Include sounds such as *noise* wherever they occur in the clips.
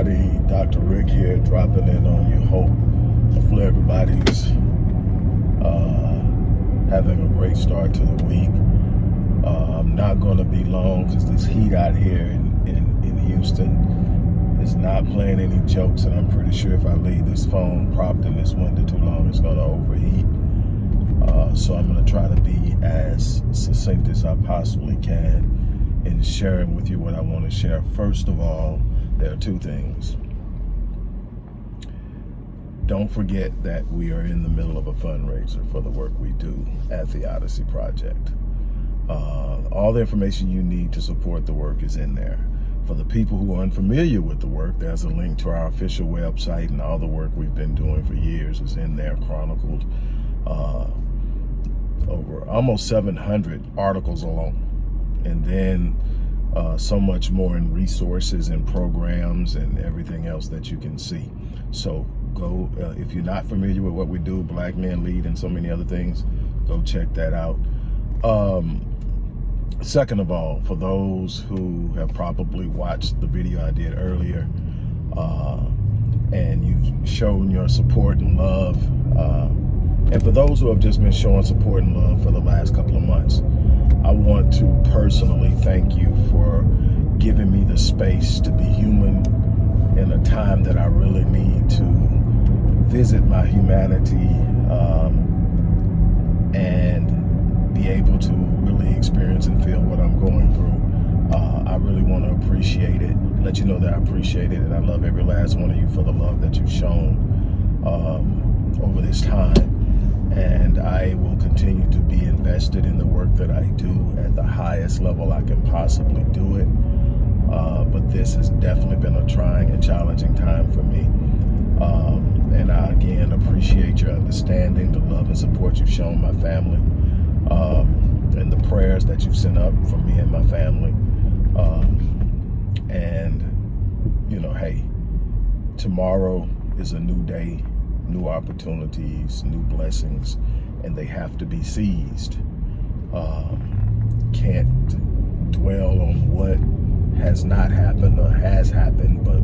everybody. Dr. Rick here, dropping in on you. Hope hopefully everybody's uh, having a great start to the week. Uh, I'm not going to be long because this heat out here in, in, in Houston is not playing any jokes, and I'm pretty sure if I leave this phone propped in this window too long, it's going to overheat. Uh, so I'm going to try to be as succinct as I possibly can in sharing with you what I want to share. First of all, there are two things. Don't forget that we are in the middle of a fundraiser for the work we do at the Odyssey Project. Uh, all the information you need to support the work is in there. For the people who are unfamiliar with the work, there's a link to our official website and all the work we've been doing for years is in there chronicled. Uh, over almost 700 articles alone. And then uh, so much more in resources and programs and everything else that you can see. So go, uh, if you're not familiar with what we do, Black Men Lead and so many other things, go check that out. Um, second of all, for those who have probably watched the video I did earlier, uh, and you've shown your support and love, uh, and for those who have just been showing support and love for the last couple of months, I want to personally thank you for giving me the space to be human in a time that I really need to visit my humanity um, and be able to really experience and feel what I'm going through. Uh, I really want to appreciate it, let you know that I appreciate it, and I love every last one of you for the love that you've shown um, over this time and I will invested in the work that I do at the highest level I can possibly do it. Uh, but this has definitely been a trying and challenging time for me. Um, and I, again, appreciate your understanding, the love and support you've shown my family, um, and the prayers that you've sent up for me and my family. Um, and, you know, hey, tomorrow is a new day new opportunities, new blessings, and they have to be seized. Um, can't dwell on what has not happened or has happened, but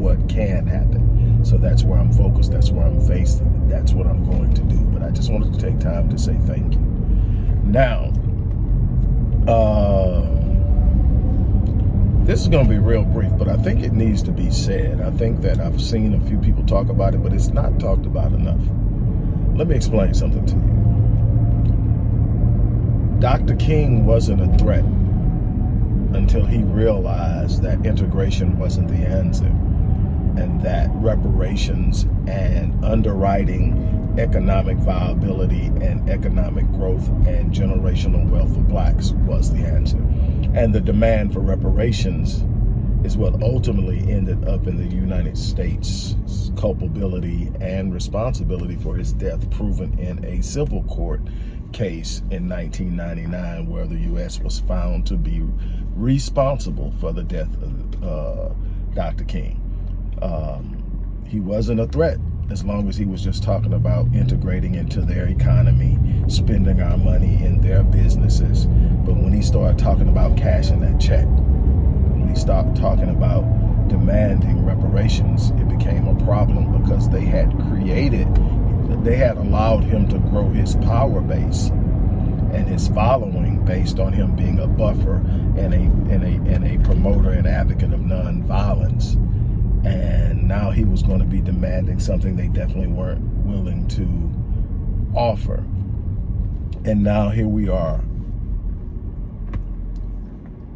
what can happen. So that's where I'm focused. That's where I'm faced. That's what I'm going to do. But I just wanted to take time to say thank you. Now, uh, this is going to be real brief, but I think it needs to be said. I think that I've seen a few people talk about it, but it's not talked about enough. Let me explain something to you. Dr. King wasn't a threat until he realized that integration wasn't the answer and that reparations and underwriting economic viability and economic growth and generational wealth of blacks was the answer. And the demand for reparations is what ultimately ended up in the United States culpability and responsibility for his death proven in a civil court case in 1999 where the U.S. was found to be responsible for the death of uh, Dr. King. Um, he wasn't a threat as long as he was just talking about integrating into their economy, spending our money in their businesses. But when he started talking about cashing that check, when he started talking about demanding reparations, it became a problem because they had created, they had allowed him to grow his power base and his following based on him being a buffer and a, and a, and a promoter and advocate of nonviolence and now he was going to be demanding something they definitely weren't willing to offer. And now here we are,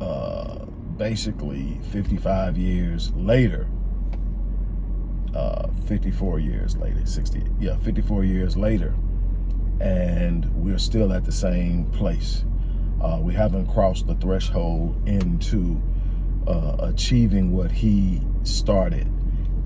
uh, basically 55 years later, uh, 54 years later, 60, yeah, 54 years later, and we're still at the same place. Uh, we haven't crossed the threshold into uh, achieving what he started.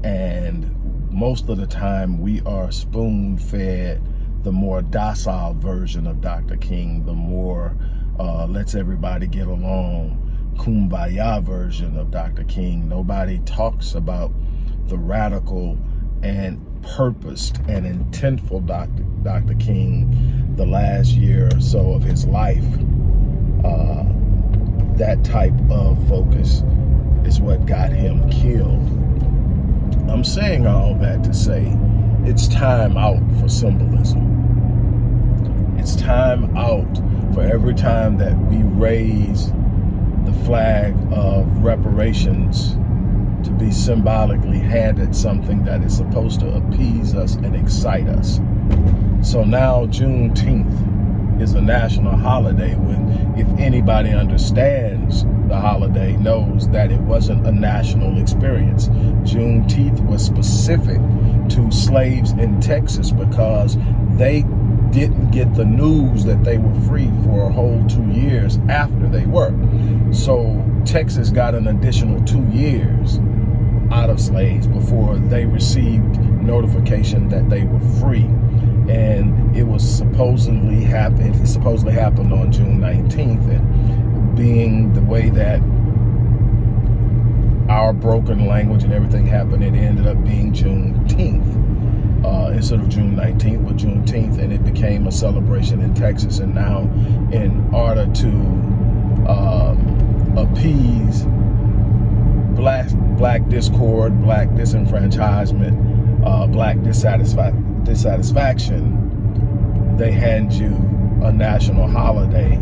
And most of the time we are spoon fed the more docile version of Dr. King, the more uh, let's everybody get along, kumbaya version of Dr. King. Nobody talks about the radical and purposed and intentful Dr. Dr. King the last year or so of his life. Uh, that type of focus is what got him killed. I'm saying all that to say it's time out for symbolism. It's time out for every time that we raise the flag of reparations to be symbolically handed something that is supposed to appease us and excite us. So now Juneteenth is a national holiday when if anybody understands the holiday knows that it wasn't a national experience. Juneteenth was specific to slaves in Texas because they didn't get the news that they were free for a whole two years after they were. So Texas got an additional two years out of slaves before they received notification that they were free. And it was supposedly happened, it supposedly happened on June 19th. And being the way that our broken language and everything happened, it ended up being Juneteenth. Uh, instead of June 19th, but Juneteenth, and it became a celebration in Texas. And now, in order to um, appease black black discord, black disenfranchisement, uh, black dissatisfi dissatisfaction, they hand you a national holiday,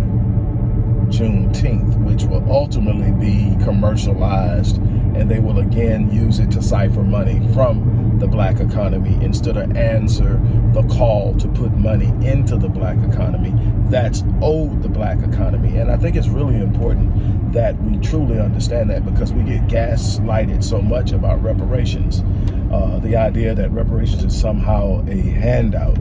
Juneteenth, which will ultimately be commercialized and they will again use it to cipher money from the black economy instead of answer the call to put money into the black economy that's owed the black economy. And I think it's really important that we truly understand that because we get gaslighted so much about reparations. Uh, the idea that reparations is somehow a handout,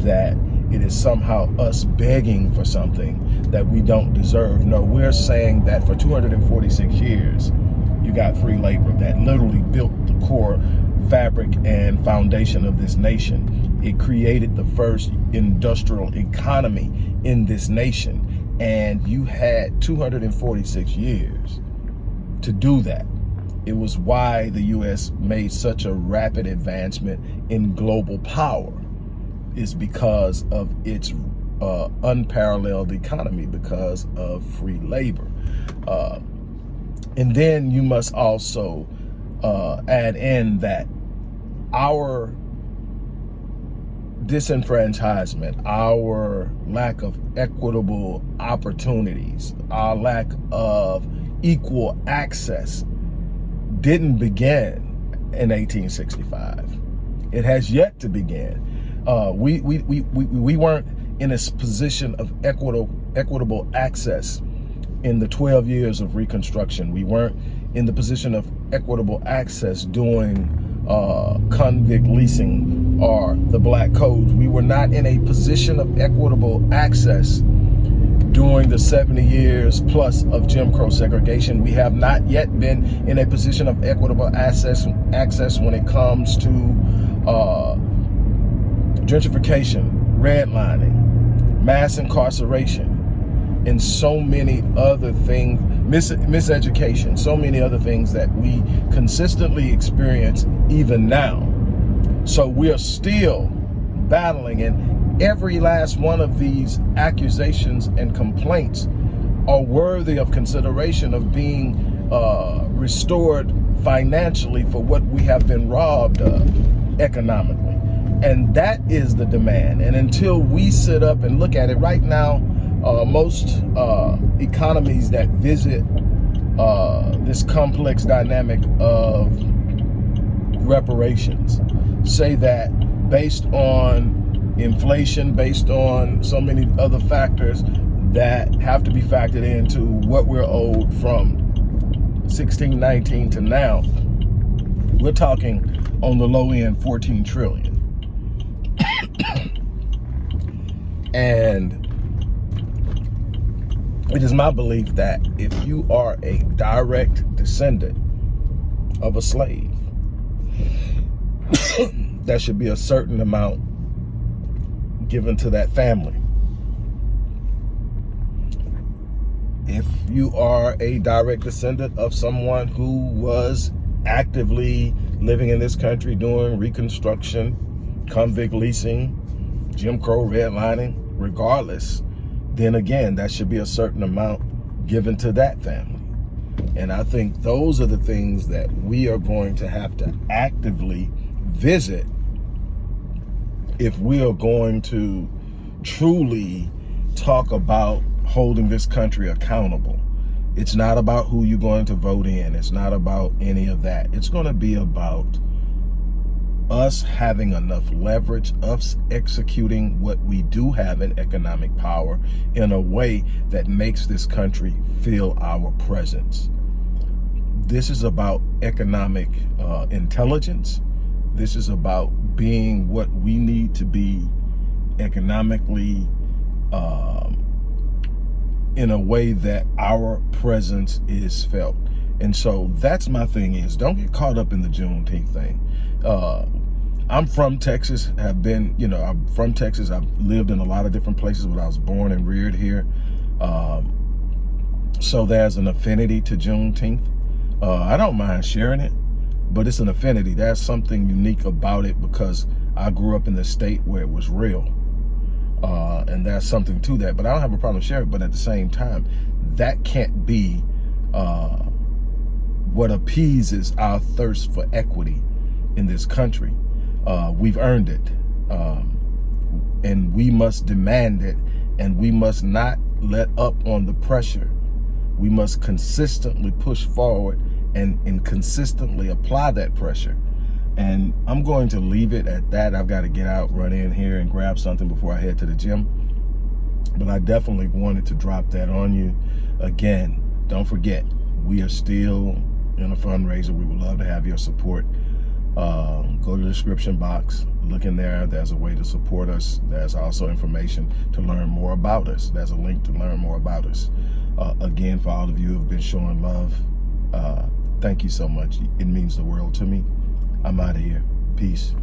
that it is somehow us begging for something that we don't deserve. No, we're saying that for 246 years, you got free labor that literally built the core fabric and foundation of this nation. It created the first industrial economy in this nation. And you had 246 years to do that. It was why the U.S. made such a rapid advancement in global power is because of its uh, unparalleled economy because of free labor. Uh, and then you must also uh, add in that our disenfranchisement, our lack of equitable opportunities, our lack of equal access didn't begin in 1865. It has yet to begin. Uh, we, we, we, we, we weren't in a position of equitable, equitable access in the 12 years of Reconstruction. We weren't in the position of equitable access during uh, convict leasing or the black codes. We were not in a position of equitable access during the 70 years plus of Jim Crow segregation. We have not yet been in a position of equitable access, access when it comes to uh, gentrification, redlining, mass incarceration, and so many other things, mis miseducation, so many other things that we consistently experience even now. So we're still battling and every last one of these accusations and complaints are worthy of consideration of being uh, restored financially for what we have been robbed of economically. And that is the demand. And until we sit up and look at it right now, uh, most uh, economies that visit uh, this complex dynamic of reparations say that based on inflation, based on so many other factors that have to be factored into what we're owed from 1619 to now, we're talking on the low end 14 trillion. *coughs* and it is my belief that if you are a direct descendant of a slave, *coughs* there should be a certain amount given to that family. If you are a direct descendant of someone who was actively living in this country doing Reconstruction, convict leasing, Jim Crow redlining, regardless, then again, that should be a certain amount given to that family. And I think those are the things that we are going to have to actively visit if we are going to truly talk about holding this country accountable. It's not about who you're going to vote in. It's not about any of that. It's going to be about us having enough leverage, us executing what we do have in economic power in a way that makes this country feel our presence. This is about economic uh, intelligence. This is about being what we need to be economically um, in a way that our presence is felt. And so that's my thing is don't get caught up in the Juneteenth thing. Uh, I'm from Texas, have been, you know, I'm from Texas. I've lived in a lot of different places, but I was born and reared here. Um, so there's an affinity to Juneteenth. Uh, I don't mind sharing it, but it's an affinity. There's something unique about it because I grew up in the state where it was real. Uh, and there's something to that, but I don't have a problem sharing it. But at the same time, that can't be uh, what appeases our thirst for equity in this country. Uh, we've earned it. Um, and we must demand it. And we must not let up on the pressure. We must consistently push forward and, and consistently apply that pressure. And I'm going to leave it at that. I've got to get out, run in here and grab something before I head to the gym. But I definitely wanted to drop that on you. Again, don't forget, we are still in a fundraiser. We would love to have your support. Uh, go to the description box, look in there. There's a way to support us. There's also information to learn more about us. There's a link to learn more about us. Uh, again, for all of you who have been showing love, uh, thank you so much. It means the world to me. I'm out of here. Peace.